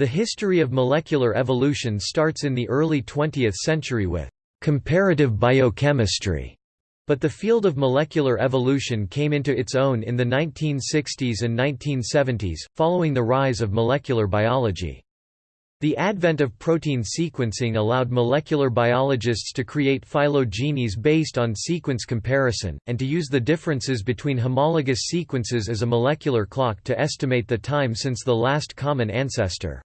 The history of molecular evolution starts in the early 20th century with comparative biochemistry, but the field of molecular evolution came into its own in the 1960s and 1970s, following the rise of molecular biology. The advent of protein sequencing allowed molecular biologists to create phylogenies based on sequence comparison, and to use the differences between homologous sequences as a molecular clock to estimate the time since the last common ancestor.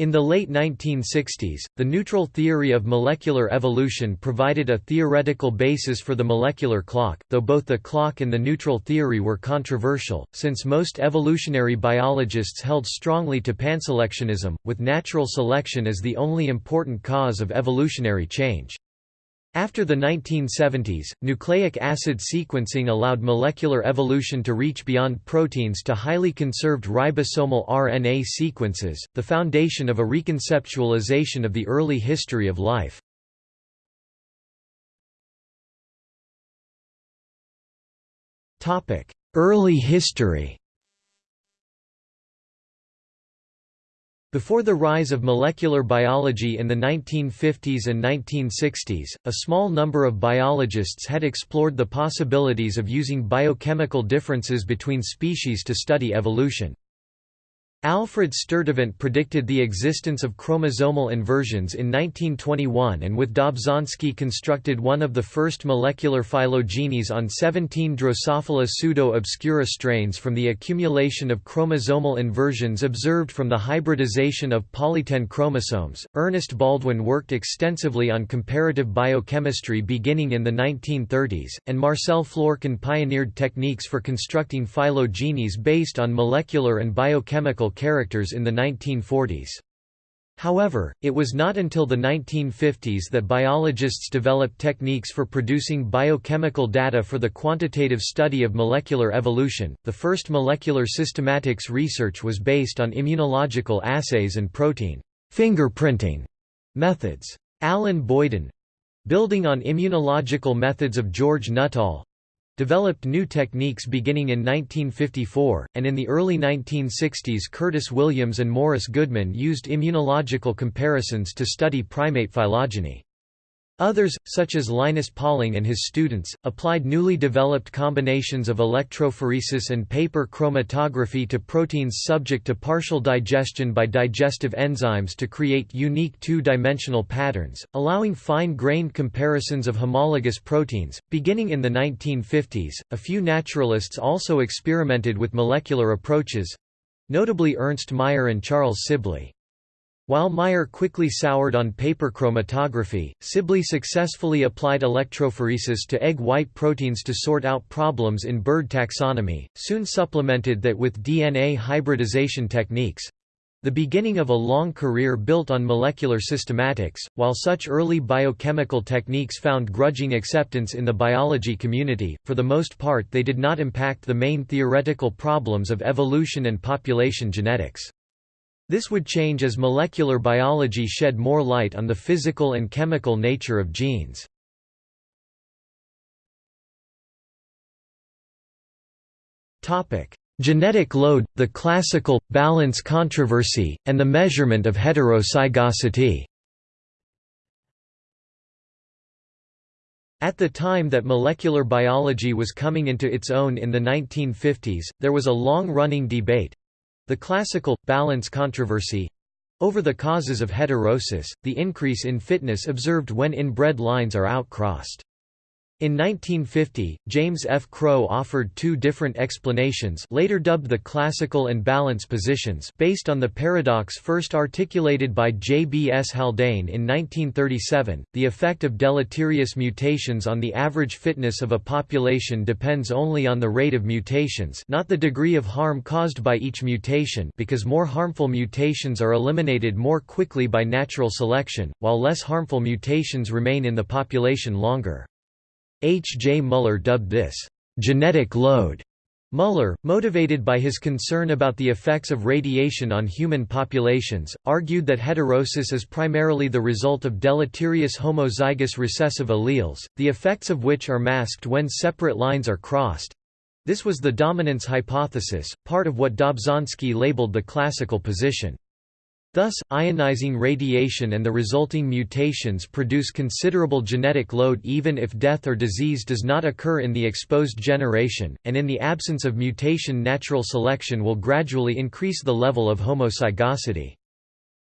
In the late 1960s, the neutral theory of molecular evolution provided a theoretical basis for the molecular clock, though both the clock and the neutral theory were controversial, since most evolutionary biologists held strongly to panselectionism, with natural selection as the only important cause of evolutionary change. After the 1970s, nucleic acid sequencing allowed molecular evolution to reach beyond proteins to highly conserved ribosomal RNA sequences, the foundation of a reconceptualization of the early history of life. Early history Before the rise of molecular biology in the 1950s and 1960s, a small number of biologists had explored the possibilities of using biochemical differences between species to study evolution. Alfred Sturtevant predicted the existence of chromosomal inversions in 1921 and with Dobzhansky constructed one of the first molecular phylogenies on 17 Drosophila pseudo-obscura strains from the accumulation of chromosomal inversions observed from the hybridization of polytene chromosomes. Ernest Baldwin worked extensively on comparative biochemistry beginning in the 1930s, and Marcel Florkin pioneered techniques for constructing phylogenies based on molecular and biochemical characters in the 1940s. However, it was not until the 1950s that biologists developed techniques for producing biochemical data for the quantitative study of molecular evolution. The first molecular systematics research was based on immunological assays and protein fingerprinting methods. Alan Boyden building on immunological methods of George Nuttall developed new techniques beginning in 1954, and in the early 1960s Curtis Williams and Morris Goodman used immunological comparisons to study primate phylogeny. Others, such as Linus Pauling and his students, applied newly developed combinations of electrophoresis and paper chromatography to proteins subject to partial digestion by digestive enzymes to create unique two-dimensional patterns, allowing fine-grained comparisons of homologous proteins. Beginning in the 1950s, a few naturalists also experimented with molecular approaches notably Ernst Mayr and Charles Sibley. While Mayr quickly soured on paper chromatography, Sibley successfully applied electrophoresis to egg white proteins to sort out problems in bird taxonomy, soon supplemented that with DNA hybridization techniques. The beginning of a long career built on molecular systematics, while such early biochemical techniques found grudging acceptance in the biology community, for the most part they did not impact the main theoretical problems of evolution and population genetics. This would change as molecular biology shed more light on the physical and chemical nature of genes. Genetic load, the classical, balance controversy, and the measurement of heterozygosity At the time that molecular biology was coming into its own in the 1950s, there was a long-running debate, the classical, balance controversy over the causes of heterosis, the increase in fitness observed when inbred lines are outcrossed. In 1950, James F. Crow offered two different explanations later dubbed the classical and balance positions based on the paradox first articulated by J. B. S. Haldane in 1937, the effect of deleterious mutations on the average fitness of a population depends only on the rate of mutations not the degree of harm caused by each mutation because more harmful mutations are eliminated more quickly by natural selection, while less harmful mutations remain in the population longer. H. J. Muller dubbed this, "...genetic load." Muller, motivated by his concern about the effects of radiation on human populations, argued that heterosis is primarily the result of deleterious homozygous recessive alleles, the effects of which are masked when separate lines are crossed. This was the dominance hypothesis, part of what Dobzhansky labeled the classical position. Thus, ionizing radiation and the resulting mutations produce considerable genetic load even if death or disease does not occur in the exposed generation, and in the absence of mutation natural selection will gradually increase the level of homozygosity.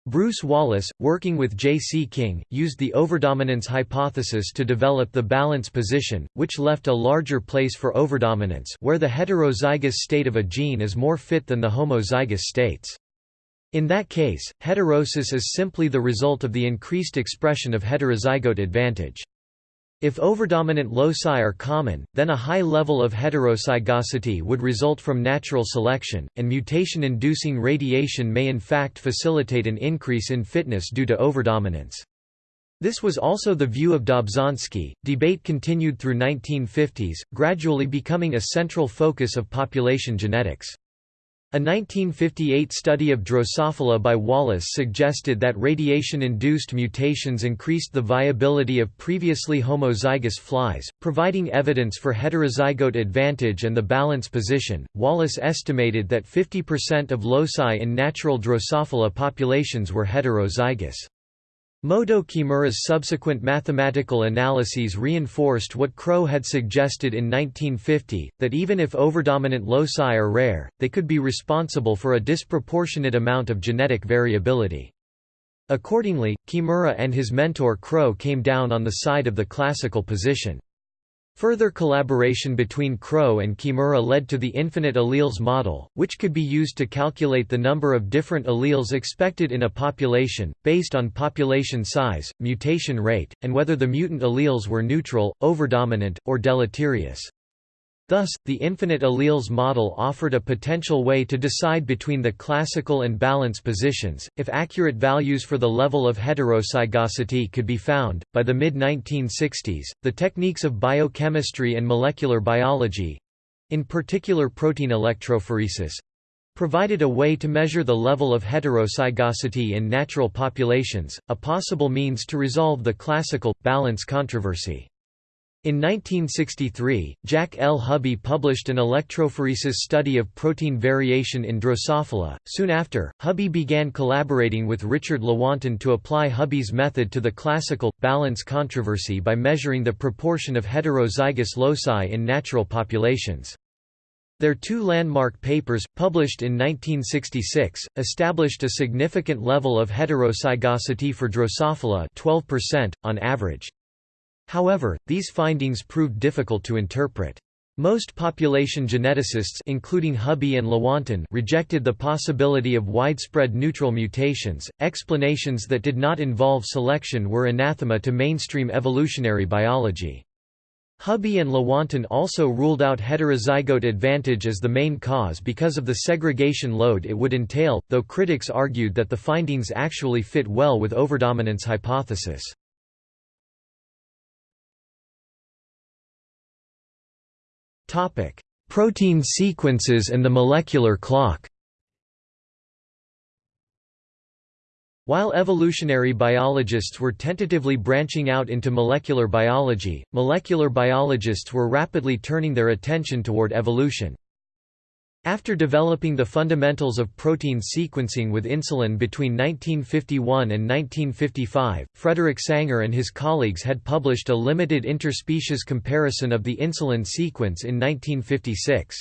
Bruce Wallace, working with J. C. King, used the overdominance hypothesis to develop the balance position, which left a larger place for overdominance where the heterozygous state of a gene is more fit than the homozygous states. In that case, heterosis is simply the result of the increased expression of heterozygote advantage. If overdominant loci are common, then a high level of heterozygosity would result from natural selection, and mutation-inducing radiation may in fact facilitate an increase in fitness due to overdominance. This was also the view of Dobzhansky. Debate continued through 1950s, gradually becoming a central focus of population genetics. A 1958 study of Drosophila by Wallace suggested that radiation-induced mutations increased the viability of previously homozygous flies, providing evidence for heterozygote advantage and the balance position. Wallace estimated that 50% of loci in natural Drosophila populations were heterozygous. Motoo Kimura's subsequent mathematical analyses reinforced what Crow had suggested in 1950, that even if overdominant loci are rare, they could be responsible for a disproportionate amount of genetic variability. Accordingly, Kimura and his mentor Crow came down on the side of the classical position. Further collaboration between Crow and Kimura led to the infinite alleles model, which could be used to calculate the number of different alleles expected in a population, based on population size, mutation rate, and whether the mutant alleles were neutral, overdominant, or deleterious. Thus, the infinite alleles model offered a potential way to decide between the classical and balance positions, if accurate values for the level of heterozygosity could be found. By the mid 1960s, the techniques of biochemistry and molecular biology in particular protein electrophoresis provided a way to measure the level of heterozygosity in natural populations, a possible means to resolve the classical balance controversy. In 1963, Jack L. Hubby published an electrophoresis study of protein variation in Drosophila. Soon after, Hubby began collaborating with Richard Lewontin to apply Hubby's method to the classical, balance controversy by measuring the proportion of heterozygous loci in natural populations. Their two landmark papers, published in 1966, established a significant level of heterozygosity for Drosophila 12%, on average. However, these findings proved difficult to interpret. Most population geneticists including Hubby and Lewontin rejected the possibility of widespread neutral mutations. Explanations that did not involve selection were anathema to mainstream evolutionary biology. Hubby and Lewontin also ruled out heterozygote advantage as the main cause because of the segregation load it would entail, though critics argued that the findings actually fit well with overdominance hypothesis. Protein sequences and the molecular clock While evolutionary biologists were tentatively branching out into molecular biology, molecular biologists were rapidly turning their attention toward evolution. After developing the fundamentals of protein sequencing with insulin between 1951 and 1955, Frederick Sanger and his colleagues had published a limited interspecies comparison of the insulin sequence in 1956.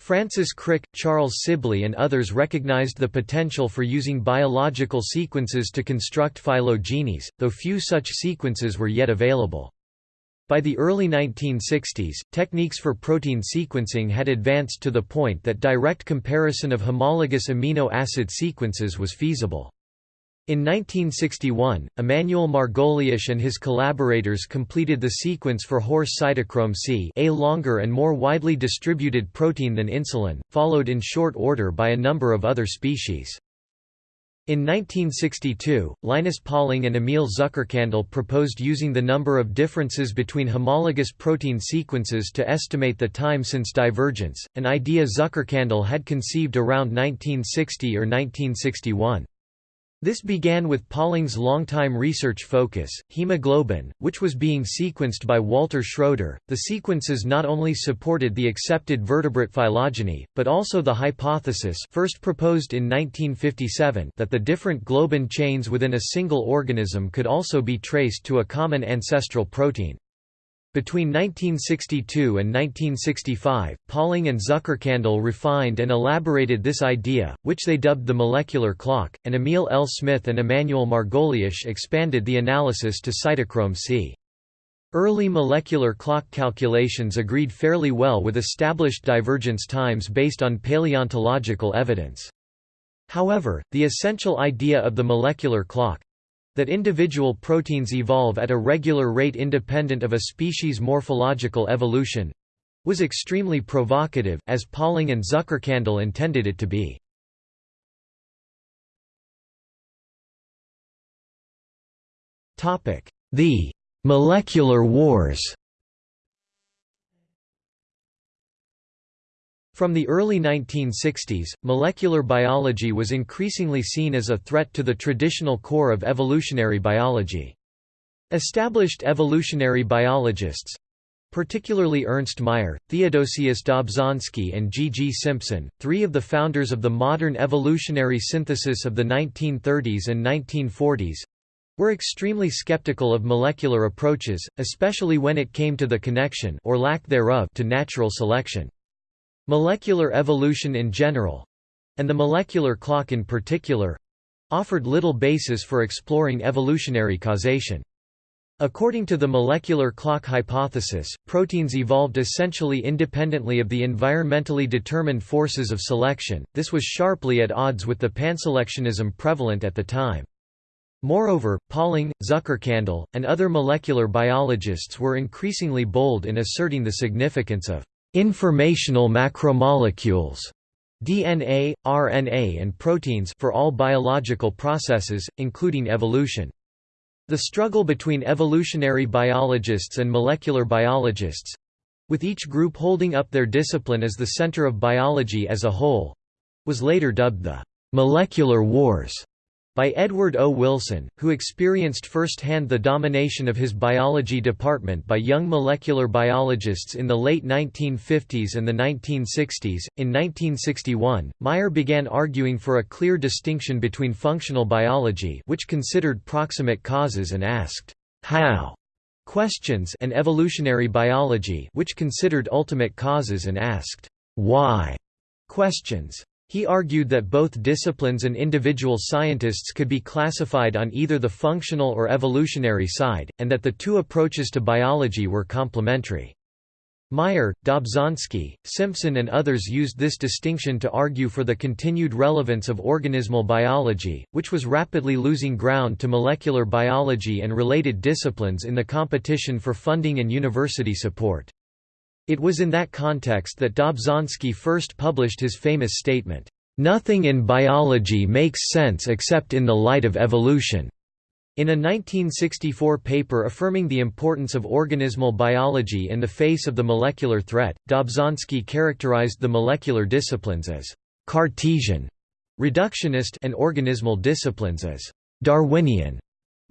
Francis Crick, Charles Sibley and others recognized the potential for using biological sequences to construct phylogenies, though few such sequences were yet available. By the early 1960s, techniques for protein sequencing had advanced to the point that direct comparison of homologous amino acid sequences was feasible. In 1961, Emanuel Margoliash and his collaborators completed the sequence for horse cytochrome C a longer and more widely distributed protein than insulin, followed in short order by a number of other species. In 1962, Linus Pauling and Emil Zuckerkandl proposed using the number of differences between homologous protein sequences to estimate the time since divergence, an idea Zuckerkandl had conceived around 1960 or 1961. This began with Pauling's longtime research focus, hemoglobin, which was being sequenced by Walter Schroeder. The sequences not only supported the accepted vertebrate phylogeny, but also the hypothesis first proposed in 1957 that the different globin chains within a single organism could also be traced to a common ancestral protein. Between 1962 and 1965, Pauling and Zuckerkandl refined and elaborated this idea, which they dubbed the molecular clock, and Emil L. Smith and Emanuel Margoliash expanded the analysis to cytochrome C. Early molecular clock calculations agreed fairly well with established divergence times based on paleontological evidence. However, the essential idea of the molecular clock, that individual proteins evolve at a regular rate independent of a species' morphological evolution was extremely provocative, as Pauling and Zuckerkandl intended it to be. The «molecular wars» From the early 1960s, molecular biology was increasingly seen as a threat to the traditional core of evolutionary biology. Established evolutionary biologists, particularly Ernst Mayr, Theodosius Dobzhansky and G. G. Simpson, three of the founders of the modern evolutionary synthesis of the 1930s and 1940s, were extremely skeptical of molecular approaches, especially when it came to the connection or lack thereof to natural selection. Molecular evolution in general—and the molecular clock in particular—offered little basis for exploring evolutionary causation. According to the molecular clock hypothesis, proteins evolved essentially independently of the environmentally determined forces of selection, this was sharply at odds with the panselectionism prevalent at the time. Moreover, Pauling, Zuckerkandl, and other molecular biologists were increasingly bold in asserting the significance of Informational macromolecules DNA, RNA and proteins for all biological processes, including evolution. The struggle between evolutionary biologists and molecular biologists—with each group holding up their discipline as the center of biology as a whole—was later dubbed the «molecular wars» by Edward O. Wilson, who experienced firsthand the domination of his biology department by young molecular biologists in the late 1950s and the 1960s. In 1961, Mayr began arguing for a clear distinction between functional biology, which considered proximate causes and asked, How? questions, and evolutionary biology, which considered ultimate causes and asked, Why? questions. He argued that both disciplines and individual scientists could be classified on either the functional or evolutionary side, and that the two approaches to biology were complementary. Mayr, Dobzhansky, Simpson and others used this distinction to argue for the continued relevance of organismal biology, which was rapidly losing ground to molecular biology and related disciplines in the competition for funding and university support. It was in that context that Dobzhansky first published his famous statement, "...nothing in biology makes sense except in the light of evolution." In a 1964 paper affirming the importance of organismal biology in the face of the molecular threat, Dobzhansky characterized the molecular disciplines as «Cartesian», reductionist and organismal disciplines as «Darwinian».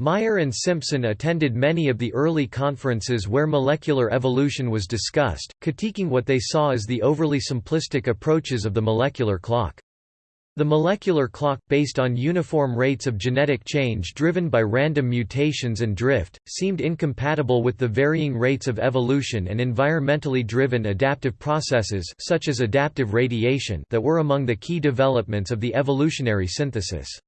Mayr and Simpson attended many of the early conferences where molecular evolution was discussed, critiquing what they saw as the overly simplistic approaches of the molecular clock. The molecular clock, based on uniform rates of genetic change driven by random mutations and drift, seemed incompatible with the varying rates of evolution and environmentally driven adaptive processes such as adaptive radiation that were among the key developments of the evolutionary synthesis.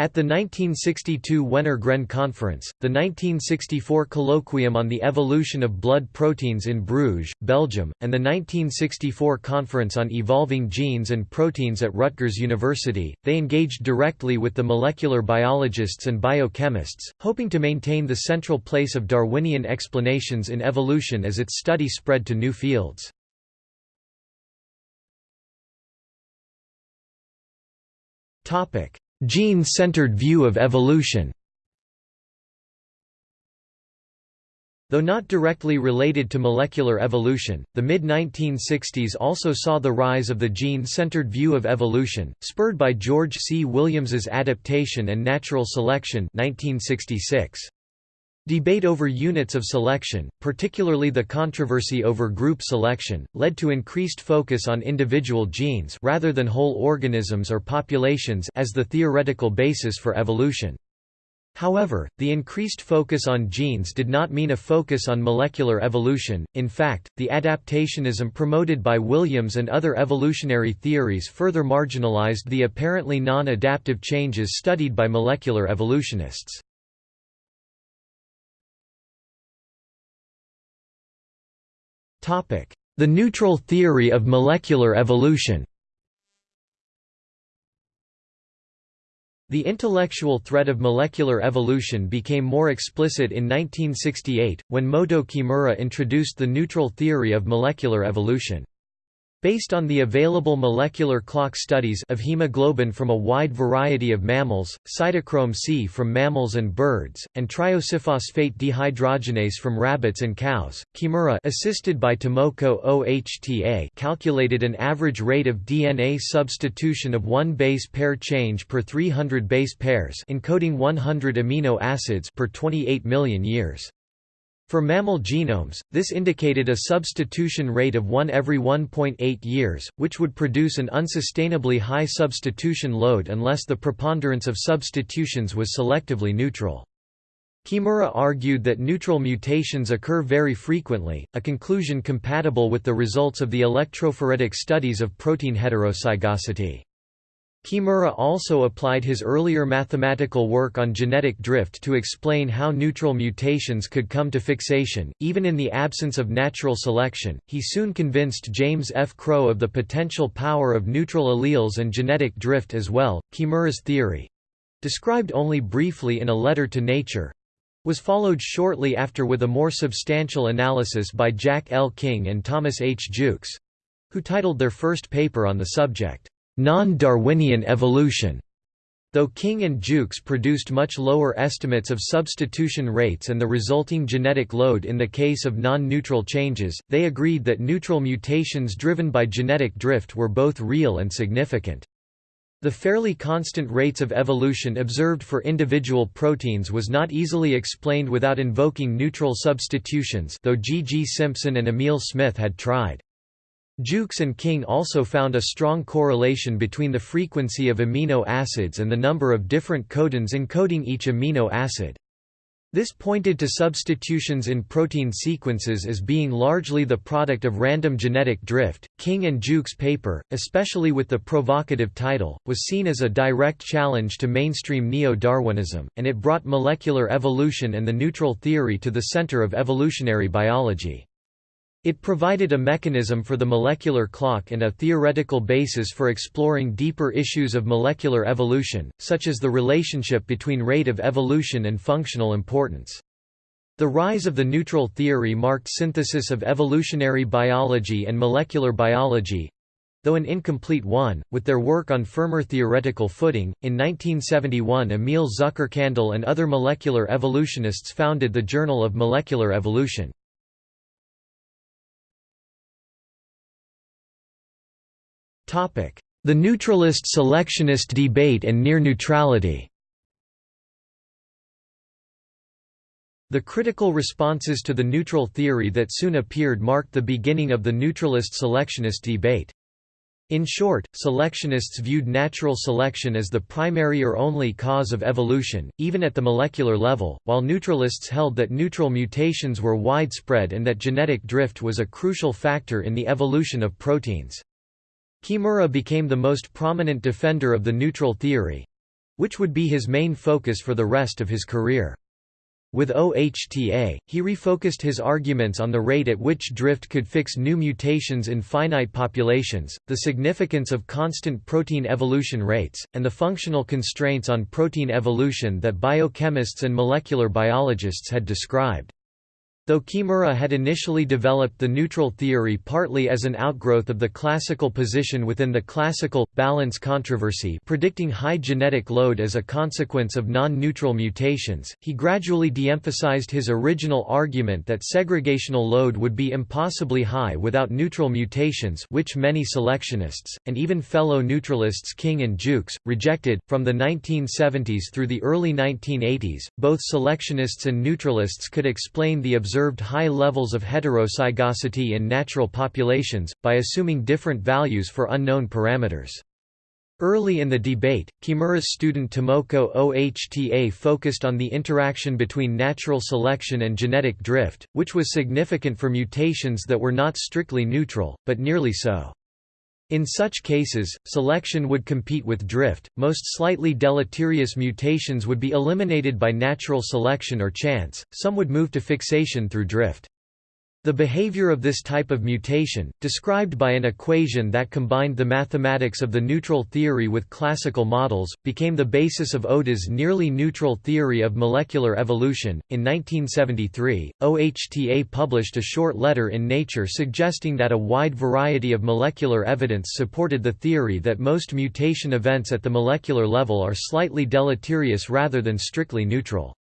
At the 1962 Wenner-Gren Conference, the 1964 Colloquium on the Evolution of Blood Proteins in Bruges, Belgium, and the 1964 Conference on Evolving Genes and Proteins at Rutgers University, they engaged directly with the molecular biologists and biochemists, hoping to maintain the central place of Darwinian explanations in evolution as its study spread to new fields. Topic Gene-centered view of evolution Though not directly related to molecular evolution, the mid-1960s also saw the rise of the gene-centered view of evolution, spurred by George C. Williams's Adaptation and Natural Selection 1966. Debate over units of selection, particularly the controversy over group selection, led to increased focus on individual genes rather than whole organisms or populations as the theoretical basis for evolution. However, the increased focus on genes did not mean a focus on molecular evolution, in fact, the adaptationism promoted by Williams and other evolutionary theories further marginalized the apparently non-adaptive changes studied by molecular evolutionists. The neutral theory of molecular evolution The intellectual threat of molecular evolution became more explicit in 1968, when Motoo Kimura introduced the neutral theory of molecular evolution. Based on the available molecular clock studies of hemoglobin from a wide variety of mammals, cytochrome C from mammals and birds, and triosephosphate dehydrogenase from rabbits and cows, Kimura assisted by Tomoko OHTA calculated an average rate of DNA substitution of one base pair change per 300 base pairs encoding 100 amino acids per 28 million years. For mammal genomes, this indicated a substitution rate of 1 every 1.8 years, which would produce an unsustainably high substitution load unless the preponderance of substitutions was selectively neutral. Kimura argued that neutral mutations occur very frequently, a conclusion compatible with the results of the electrophoretic studies of protein heterozygosity. Kimura also applied his earlier mathematical work on genetic drift to explain how neutral mutations could come to fixation, even in the absence of natural selection. He soon convinced James F. Crow of the potential power of neutral alleles and genetic drift as well. Kimura's theory described only briefly in a letter to Nature was followed shortly after with a more substantial analysis by Jack L. King and Thomas H. Jukes who titled their first paper on the subject non-Darwinian evolution. Though King and Jukes produced much lower estimates of substitution rates and the resulting genetic load in the case of non-neutral changes, they agreed that neutral mutations driven by genetic drift were both real and significant. The fairly constant rates of evolution observed for individual proteins was not easily explained without invoking neutral substitutions though G. G. Simpson and Emil Smith had tried. Jukes and King also found a strong correlation between the frequency of amino acids and the number of different codons encoding each amino acid. This pointed to substitutions in protein sequences as being largely the product of random genetic drift. King and Jukes' paper, especially with the provocative title, was seen as a direct challenge to mainstream neo Darwinism, and it brought molecular evolution and the neutral theory to the center of evolutionary biology. It provided a mechanism for the molecular clock and a theoretical basis for exploring deeper issues of molecular evolution, such as the relationship between rate of evolution and functional importance. The rise of the neutral theory marked synthesis of evolutionary biology and molecular biology, though an incomplete one, with their work on firmer theoretical footing. In 1971, Emil Zuckerkandl and other molecular evolutionists founded the Journal of Molecular Evolution. The neutralist-selectionist debate and near neutrality The critical responses to the neutral theory that soon appeared marked the beginning of the neutralist-selectionist debate. In short, selectionists viewed natural selection as the primary or only cause of evolution, even at the molecular level, while neutralists held that neutral mutations were widespread and that genetic drift was a crucial factor in the evolution of proteins. Kimura became the most prominent defender of the neutral theory—which would be his main focus for the rest of his career. With OHTA, he refocused his arguments on the rate at which drift could fix new mutations in finite populations, the significance of constant protein evolution rates, and the functional constraints on protein evolution that biochemists and molecular biologists had described. Though Kimura had initially developed the neutral theory partly as an outgrowth of the classical position within the classical, balance controversy predicting high genetic load as a consequence of non-neutral mutations, he gradually de-emphasized his original argument that segregational load would be impossibly high without neutral mutations which many selectionists, and even fellow neutralists King and Jukes, rejected. From the 1970s through the early 1980s, both selectionists and neutralists could explain the observed high levels of heterozygosity in natural populations, by assuming different values for unknown parameters. Early in the debate, Kimura's student Tomoko Ohta focused on the interaction between natural selection and genetic drift, which was significant for mutations that were not strictly neutral, but nearly so. In such cases, selection would compete with drift, most slightly deleterious mutations would be eliminated by natural selection or chance, some would move to fixation through drift. The behavior of this type of mutation, described by an equation that combined the mathematics of the neutral theory with classical models, became the basis of Ohta's nearly neutral theory of molecular evolution. In 1973, OHTA published a short letter in Nature suggesting that a wide variety of molecular evidence supported the theory that most mutation events at the molecular level are slightly deleterious rather than strictly neutral.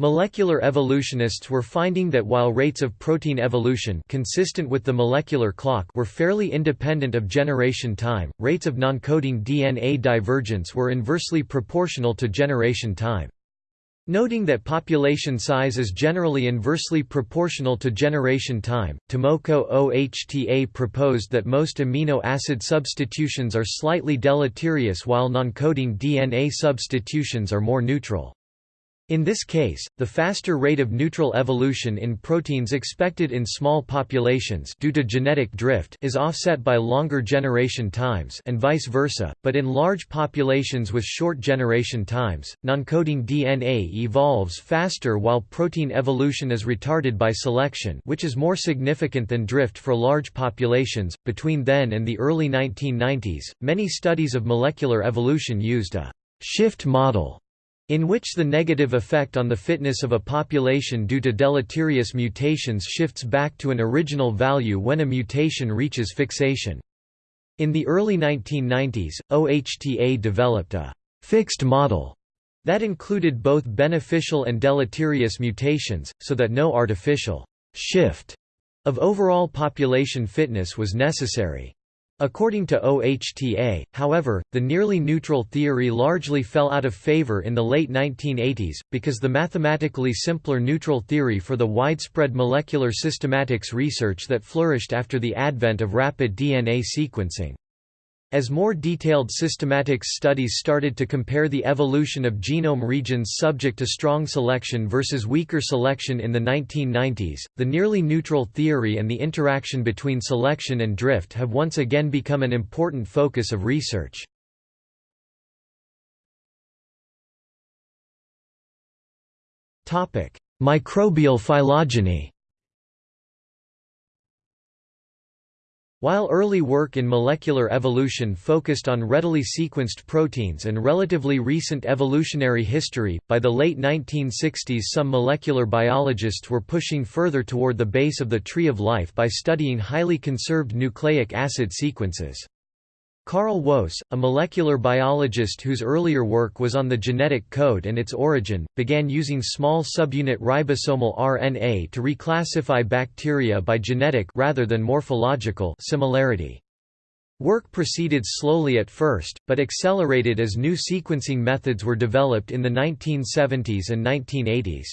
Molecular evolutionists were finding that while rates of protein evolution consistent with the molecular clock were fairly independent of generation time, rates of non-coding DNA divergence were inversely proportional to generation time. Noting that population size is generally inversely proportional to generation time, Tomoko Ohta proposed that most amino acid substitutions are slightly deleterious while non-coding DNA substitutions are more neutral. In this case, the faster rate of neutral evolution in proteins expected in small populations due to genetic drift is offset by longer generation times and vice versa, but in large populations with short generation times, non-coding DNA evolves faster while protein evolution is retarded by selection which is more significant than drift for large populations. Between then and the early 1990s, many studies of molecular evolution used a shift model in which the negative effect on the fitness of a population due to deleterious mutations shifts back to an original value when a mutation reaches fixation. In the early 1990s, OHTA developed a «fixed model» that included both beneficial and deleterious mutations, so that no artificial «shift» of overall population fitness was necessary. According to OHTA, however, the nearly neutral theory largely fell out of favor in the late 1980s, because the mathematically simpler neutral theory for the widespread molecular systematics research that flourished after the advent of rapid DNA sequencing. As more detailed systematics studies started to compare the evolution of genome regions subject to strong selection versus weaker selection in the 1990s, the nearly neutral theory and the interaction between selection and drift have once again become an important focus of research. Microbial phylogeny While early work in molecular evolution focused on readily sequenced proteins and relatively recent evolutionary history, by the late 1960s some molecular biologists were pushing further toward the base of the tree of life by studying highly conserved nucleic acid sequences. Carl Woese, a molecular biologist whose earlier work was on the genetic code and its origin, began using small subunit ribosomal RNA to reclassify bacteria by genetic rather than morphological similarity. Work proceeded slowly at first, but accelerated as new sequencing methods were developed in the 1970s and 1980s.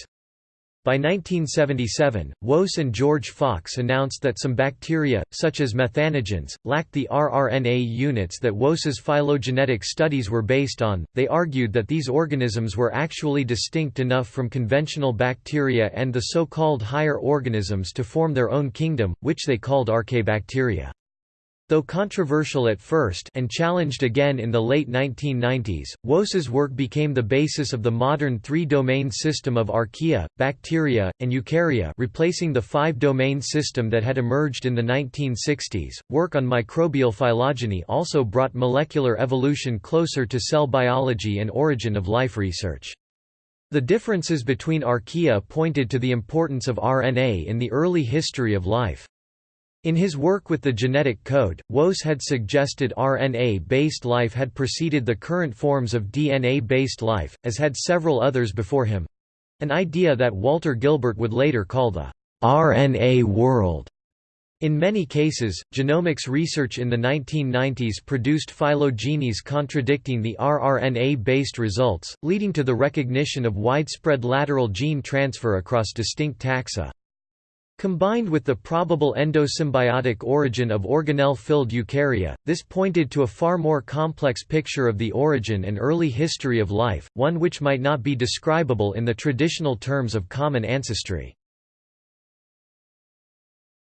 By 1977, Woese and George Fox announced that some bacteria, such as methanogens, lacked the rRNA units that Woese's phylogenetic studies were based on. They argued that these organisms were actually distinct enough from conventional bacteria and the so-called higher organisms to form their own kingdom, which they called archaebacteria. Though controversial at first and challenged again in the late 1990s, Woese's work became the basis of the modern three-domain system of archaea, bacteria, and eukarya replacing the five-domain system that had emerged in the 1960s. Work on microbial phylogeny also brought molecular evolution closer to cell biology and origin of life research. The differences between archaea pointed to the importance of RNA in the early history of life. In his work with the genetic code, Woese had suggested RNA-based life had preceded the current forms of DNA-based life, as had several others before him—an idea that Walter Gilbert would later call the RNA world. In many cases, genomics research in the 1990s produced phylogenies contradicting the rRNA-based results, leading to the recognition of widespread lateral gene transfer across distinct taxa. Combined with the probable endosymbiotic origin of organelle-filled eukarya, this pointed to a far more complex picture of the origin and early history of life, one which might not be describable in the traditional terms of common ancestry.